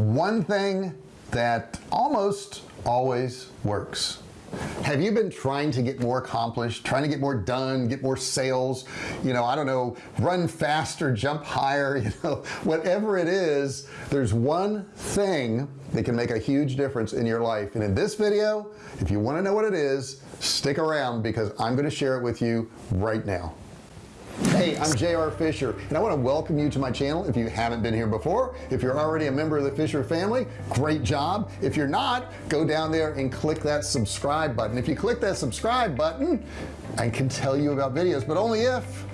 one thing that almost always works. Have you been trying to get more accomplished trying to get more done get more sales? You know I don't know run faster jump higher you know whatever it is there's one thing that can make a huge difference in your life. And in this video if you want to know what it is stick around because I'm going to share it with you right now hey I'm JR Fisher and I want to welcome you to my channel if you haven't been here before. If you're already a member of the Fisher family great job. If you're not go down there and click that subscribe button. If you click that subscribe button I can tell you about videos but only if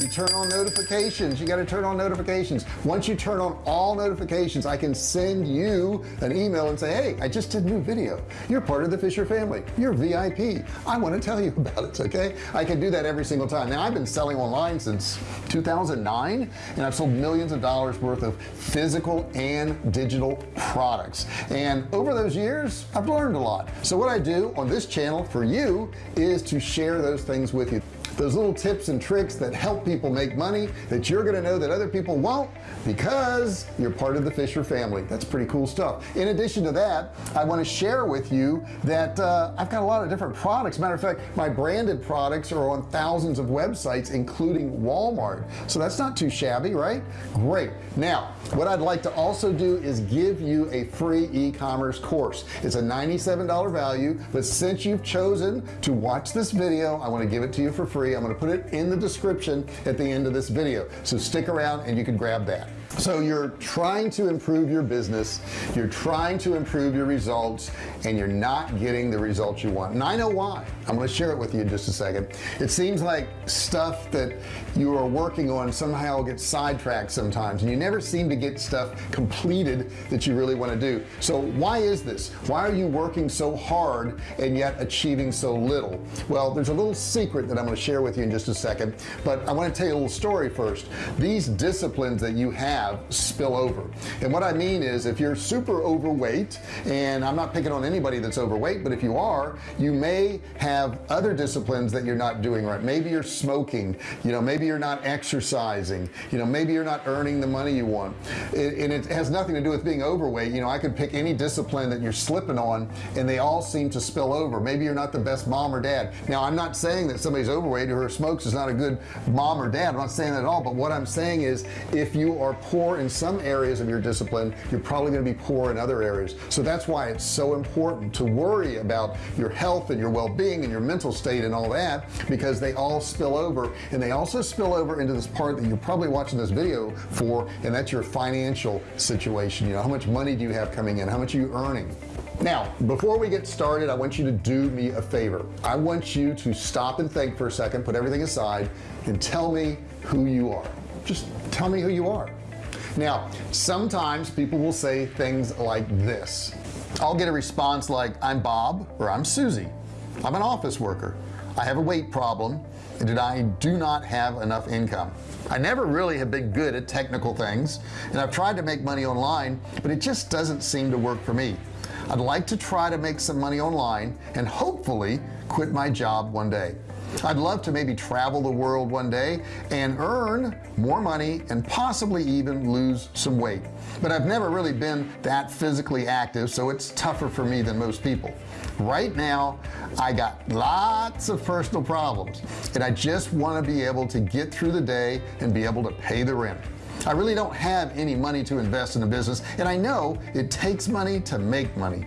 you turn on notifications. You got to turn on notifications. Once you turn on all notifications I can send you an email and say hey I just did a new video. You're part of the Fisher family. You're VIP I want to tell you about it okay? I can do that every single time. Now I've been selling online since 2009 and I've sold millions of dollars worth of physical and digital products. And over those years I've learned a lot. So what I do on this channel for you is to share those things with you those little tips and tricks that help people make money that you're gonna know that other people won't because you're part of the Fisher family. That's pretty cool stuff. In addition to that I want to share with you that uh, I've got a lot of different products. Matter of fact my branded products are on thousands of websites including Walmart. So that's not too shabby right? Great. Now what I'd like to also do is give you a free e-commerce course. It's a $97 value but since you've chosen to watch this video I want to give it to you for free free I'm going to put it in the description at the end of this video. So stick around and you can grab that so you're trying to improve your business you're trying to improve your results and you're not getting the results you want. And I know why. I'm going to share it with you in just a second. It seems like stuff that you are working on somehow gets sidetracked sometimes and you never seem to get stuff completed that you really want to do. So why is this? Why are you working so hard and yet achieving so little? Well there's a little secret that I'm going to share with you in just a second but I want to tell you a little story first. These disciplines that you have have spill over. And what I mean is if you're super overweight and I'm not picking on anybody that's overweight but if you are you may have other disciplines that you're not doing right. Maybe you're smoking you know maybe you're not exercising you know maybe you're not earning the money you want. And it has nothing to do with being overweight. You know I could pick any discipline that you're slipping on and they all seem to spill over. Maybe you're not the best mom or dad. Now I'm not saying that somebody's overweight or smokes is not a good mom or dad. I'm not saying that at all. But what I'm saying is if you are poor in some areas of your discipline you're probably going to be poor in other areas. So that's why it's so important to worry about your health and your well-being and your mental state and all that because they all spill over and they also spill over into this part that you're probably watching this video for and that's your financial situation. You know how much money do you have coming in? How much are you earning? Now before we get started I want you to do me a favor. I want you to stop and think for a second put everything aside and tell me who you are. Just tell me who you are now sometimes people will say things like this. I'll get a response like I'm Bob or I'm Susie. I'm an office worker. I have a weight problem and I do not have enough income. I never really have been good at technical things and I've tried to make money online but it just doesn't seem to work for me. I'd like to try to make some money online and hopefully quit my job one day I'd love to maybe travel the world one day and earn more money and possibly even lose some weight. But I've never really been that physically active so it's tougher for me than most people. Right now I got lots of personal problems and I just want to be able to get through the day and be able to pay the rent. I really don't have any money to invest in a business and I know it takes money to make money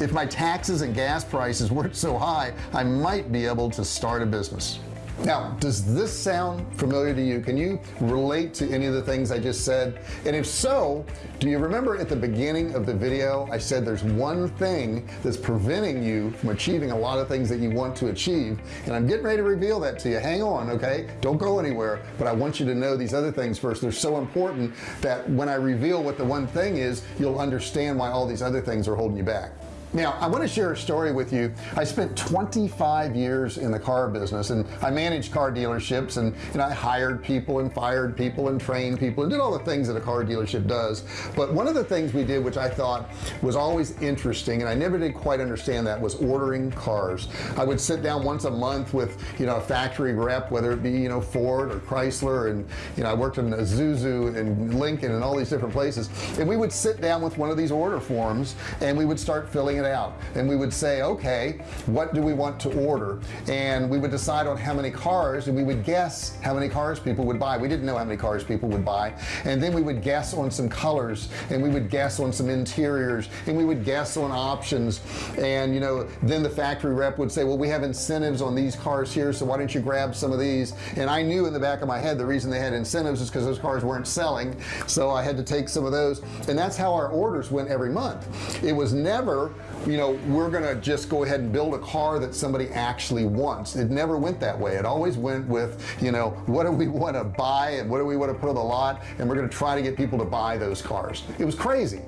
if my taxes and gas prices weren't so high I might be able to start a business. Now does this sound familiar to you? Can you relate to any of the things I just said? And if so do you remember at the beginning of the video I said there's one thing that's preventing you from achieving a lot of things that you want to achieve? And I'm getting ready to reveal that to you. Hang on okay? Don't go anywhere but I want you to know these other things first. They're so important that when I reveal what the one thing is you'll understand why all these other things are holding you back now I want to share a story with you. I spent 25 years in the car business and I managed car dealerships and, and I hired people and fired people and trained people and did all the things that a car dealership does. But one of the things we did which I thought was always interesting and I never did quite understand that was ordering cars. I would sit down once a month with you know a factory rep whether it be you know Ford or Chrysler and you know I worked in Isuzu and Lincoln and all these different places. And we would sit down with one of these order forms and we would start filling it out. And we would say okay what do we want to order? And we would decide on how many cars and we would guess how many cars people would buy. We didn't know how many cars people would buy. And then we would guess on some colors and we would guess on some interiors and we would guess on options. And you know then the factory rep would say well we have incentives on these cars here so why don't you grab some of these? And I knew in the back of my head the reason they had incentives is because those cars weren't selling so I had to take some of those. And that's how our orders went every month. It was never you know we're gonna just go ahead and build a car that somebody actually wants. It never went that way. It always went with you know what do we want to buy and what do we want to put on the lot? And we're to try to get people to buy those cars. It was crazy.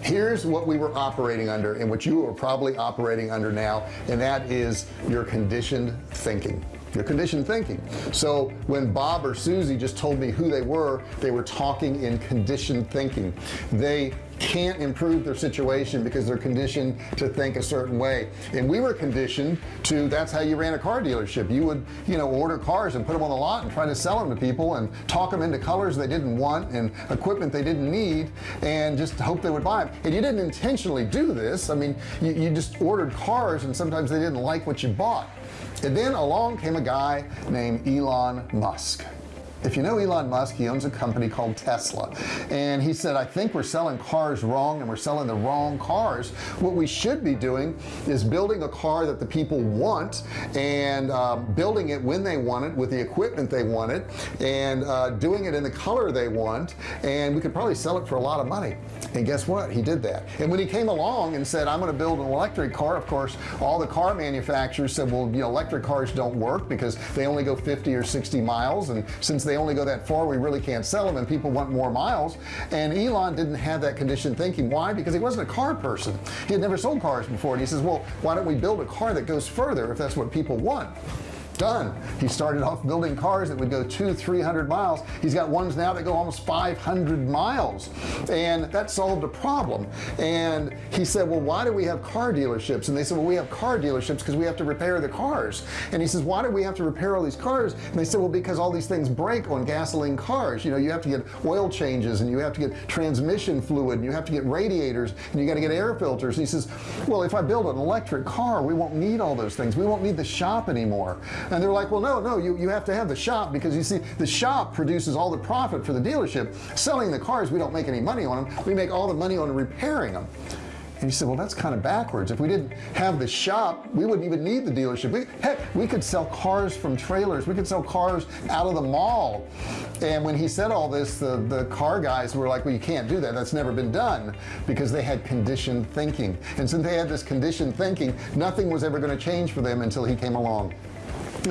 Here's what we were operating under and what you are probably operating under now and that is your conditioned thinking. Your conditioned thinking. So when Bob or Susie just told me who they were they were talking in conditioned thinking. They can't improve their situation because they're conditioned to think a certain way. And we were conditioned to that's how you ran a car dealership. You would you know order cars and put them on the lot and try to sell them to people and talk them into colors they didn't want and equipment they didn't need and just hope they would buy them and you didn't intentionally do this. I mean you, you just ordered cars and sometimes they didn't like what you bought. And then along came a guy named Elon Musk if you know Elon Musk he owns a company called Tesla. And he said I think we're selling cars wrong and we're selling the wrong cars. What we should be doing is building a car that the people want and uh, building it when they want it with the equipment they want it and uh, doing it in the color they want and we could probably sell it for a lot of money and guess what? He did that. And when he came along and said I'm going to build an electric car of course all the car manufacturers said well you know electric cars don't work because they only go 50 or 60 miles. And since they only go that far we really can't sell them and people want more miles. And Elon didn't have that conditioned thinking. Why? Because he wasn't a car person. He had never sold cars before. And he says well why don't we build a car that goes further if that's what people want done. He started off building cars that would go two 300 miles. He's got ones now that go almost 500 miles. And that solved a problem. And he said well why do we have car dealerships? And they said well we have car dealerships because we have to repair the cars. And he says why do we have to repair all these cars? And they said well because all these things break on gasoline cars. You know you have to get oil changes and you have to get transmission fluid and you have to get radiators and you got to get air filters. And he says well if I build an electric car we won't need all those things. We won't need the shop anymore and they're like well no no you you have to have the shop because you see the shop produces all the profit for the dealership. Selling the cars we don't make any money on them we make all the money on repairing them and you said well that's kind of backwards. If we didn't have the shop we wouldn't even need the dealership. We, heck we could sell cars from trailers. We could sell cars out of the mall. And when he said all this the the car guys were like well you can't do that. That's never been done because they had conditioned thinking. And since they had this conditioned thinking nothing was ever going to change for them until he came along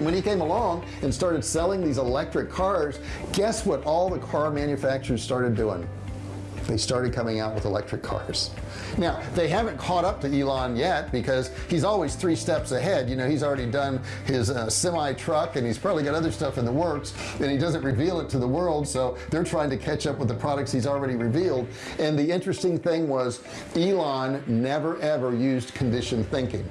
when he came along and started selling these electric cars guess what all the car manufacturers started doing? They started coming out with electric cars. Now they haven't caught up to Elon yet because he's always three steps ahead. You know he's already done his uh, semi truck and he's probably got other stuff in the works and he doesn't reveal it to the world. So they're trying to catch up with the products he's already revealed. And the interesting thing was Elon never ever used conditioned thinking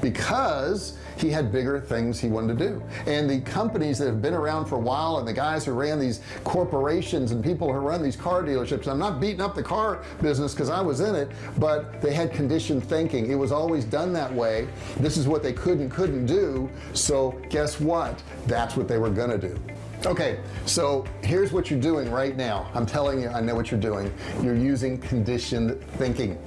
because he had bigger things he wanted to do. And the companies that have been around for a while and the guys who ran these corporations and people who run these car dealerships I'm not beating up the car business because I was in it but they had conditioned thinking. It was always done that way. This is what they could and couldn't do. So guess what? That's what they were gonna do. Okay so here's what you're doing right now. I'm telling you I know what you're doing. You're using conditioned thinking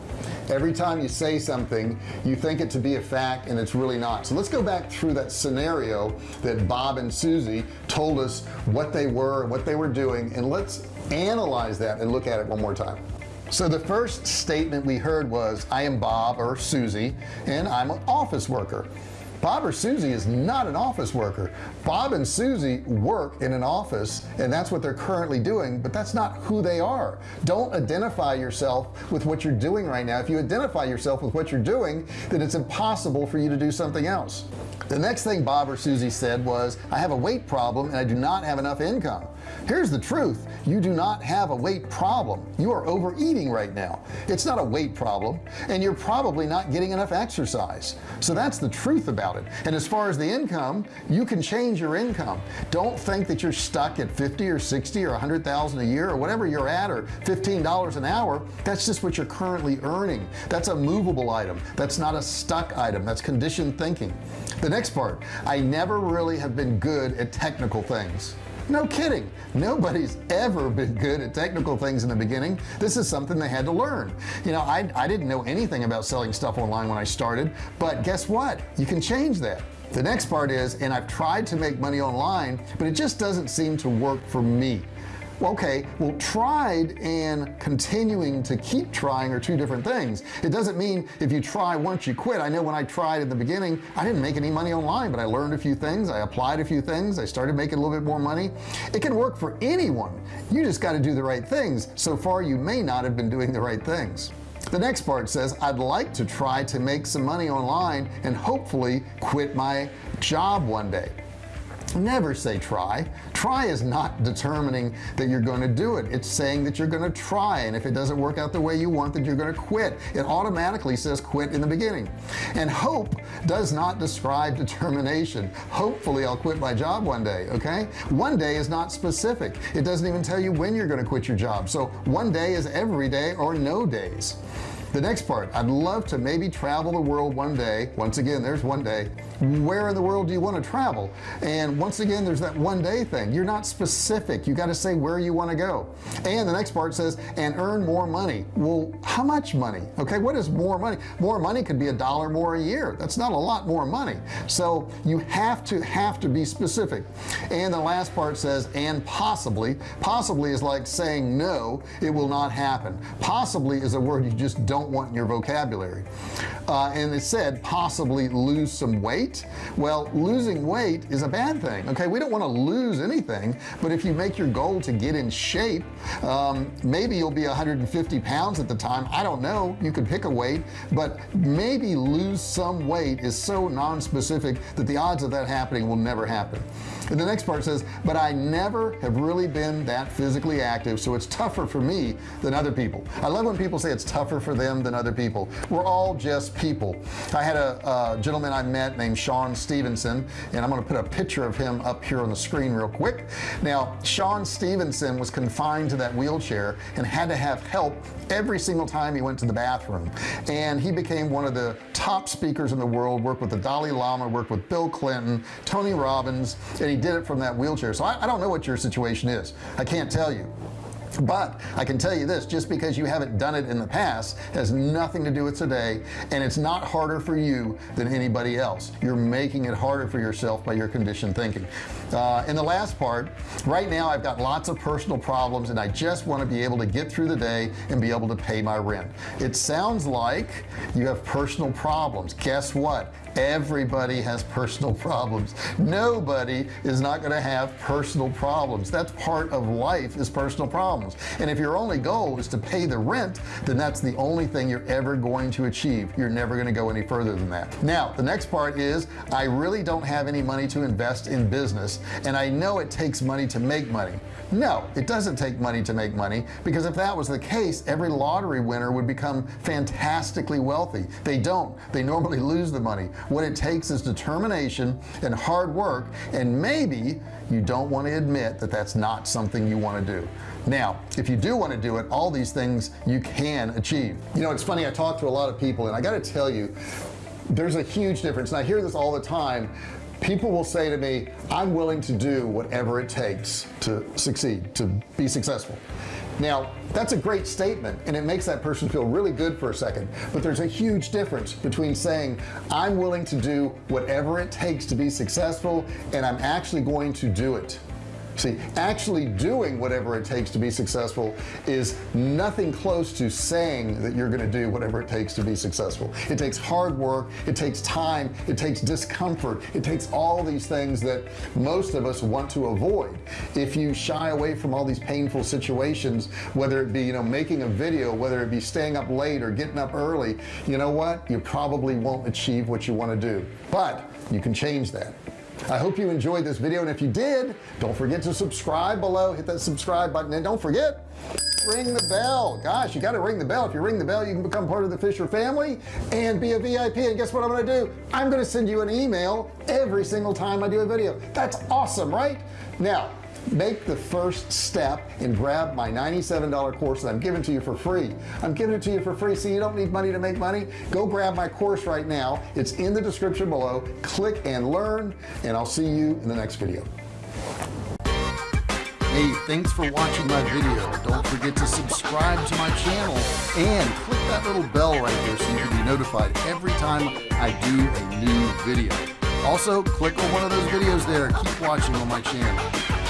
every time you say something you think it to be a fact and it's really not. So let's go back through that scenario that Bob and Susie told us what they were and what they were doing and let's analyze that and look at it one more time. So the first statement we heard was I am Bob or Susie and I'm an office worker Bob or Susie is not an office worker. Bob and Susie work in an office and that's what they're currently doing but that's not who they are. Don't identify yourself with what you're doing right now. If you identify yourself with what you're doing then it's impossible for you to do something else. The next thing Bob or Susie said was I have a weight problem and I do not have enough income here's the truth. You do not have a weight problem. You are overeating right now. It's not a weight problem and you're probably not getting enough exercise. So that's the truth about it. And as far as the income you can change your income. Don't think that you're stuck at 50 or 60 or 100,000 a year or whatever you're at or $15 an hour. That's just what you're currently earning. That's a movable item. That's not a stuck item. That's conditioned thinking. The next part I never really have been good at technical things no kidding. Nobody's ever been good at technical things in the beginning. This is something they had to learn. You know I, I didn't know anything about selling stuff online when I started but guess what? You can change that. The next part is and I've tried to make money online but it just doesn't seem to work for me okay well tried and continuing to keep trying are two different things. It doesn't mean if you try once you quit. I know when I tried in the beginning I didn't make any money online but I learned a few things I applied a few things I started making a little bit more money. It can work for anyone. You just got to do the right things. So far you may not have been doing the right things. The next part says I'd like to try to make some money online and hopefully quit my job one day never say try. Try is not determining that you're going to do it. It's saying that you're going to try and if it doesn't work out the way you want that you're going to quit. It automatically says quit in the beginning. And hope does not describe determination. Hopefully I'll quit my job one day okay? One day is not specific. It doesn't even tell you when you're going to quit your job. So one day is every day or no days. The next part I'd love to maybe travel the world one day. Once again there's one day where in the world do you want to travel? And once again there's that one day thing. You're not specific. You got to say where you want to go. And the next part says and earn more money. Well how much money? Okay what is more money? More money could be a dollar more a year. That's not a lot more money. So you have to have to be specific. And the last part says and possibly possibly is like saying no it will not happen. Possibly is a word you just don't want in your vocabulary. Uh, and it said possibly lose some weight well losing weight is a bad thing okay? We don't want to lose anything but if you make your goal to get in shape um, maybe you'll be 150 pounds at the time. I don't know. You could pick a weight but maybe lose some weight is so non-specific that the odds of that happening will never happen. And the next part says but I never have really been that physically active so it's tougher for me than other people. I love when people say it's tougher for them than other people. We're all just people. I had a, a gentleman I met named Sean Stephenson and I'm going to put a picture of him up here on the screen real quick. Now Sean Stephenson was confined to that wheelchair and had to have help every single time he went to the bathroom. And he became one of the top speakers in the world worked with the Dalai Lama worked with Bill Clinton Tony Robbins and he did it from that wheelchair. So I, I don't know what your situation is. I can't tell you but I can tell you this just because you haven't done it in the past has nothing to do with today and it's not harder for you than anybody else. You're making it harder for yourself by your conditioned thinking. Uh, in the last part right now I've got lots of personal problems and I just want to be able to get through the day and be able to pay my rent. It sounds like you have personal problems. Guess what? Everybody has personal problems. Nobody is not going to have personal problems. That's part of life is personal problems and if your only goal is to pay the rent then that's the only thing you're ever going to achieve. You're never going to go any further than that. Now the next part is I really don't have any money to invest in business and I know it takes money to make money no it doesn't take money to make money because if that was the case every lottery winner would become fantastically wealthy. They don't. They normally lose the money. What it takes is determination and hard work and maybe you don't want to admit that that's not something you want to do. Now if you do want to do it all these things you can achieve. You know it's funny I talk to a lot of people and I got to tell you there's a huge difference. And I hear this all the time people will say to me I'm willing to do whatever it takes to succeed to be successful. Now that's a great statement and it makes that person feel really good for a second but there's a huge difference between saying I'm willing to do whatever it takes to be successful and I'm actually going to do it see actually doing whatever it takes to be successful is nothing close to saying that you're going to do whatever it takes to be successful. It takes hard work it takes time it takes discomfort it takes all these things that most of us want to avoid. If you shy away from all these painful situations whether it be you know making a video whether it be staying up late or getting up early you know what? You probably won't achieve what you want to do. But you can change that I hope you enjoyed this video and if you did don't forget to subscribe below. Hit that subscribe button and don't forget ring the bell. Gosh you got to ring the bell. If you ring the bell you can become part of the Fisher family and be a VIP and guess what I'm gonna do? I'm gonna send you an email every single time I do a video. That's awesome right? Now make the first step and grab my $97 course that I'm giving to you for free I'm giving it to you for free so you don't need money to make money go grab my course right now it's in the description below click and learn and I'll see you in the next video Hey, thanks for watching my video. Don't forget to subscribe to my channel and click that little bell right here so you can be notified every time I do a new video. Also, click on one of those videos there. Keep watching on my channel.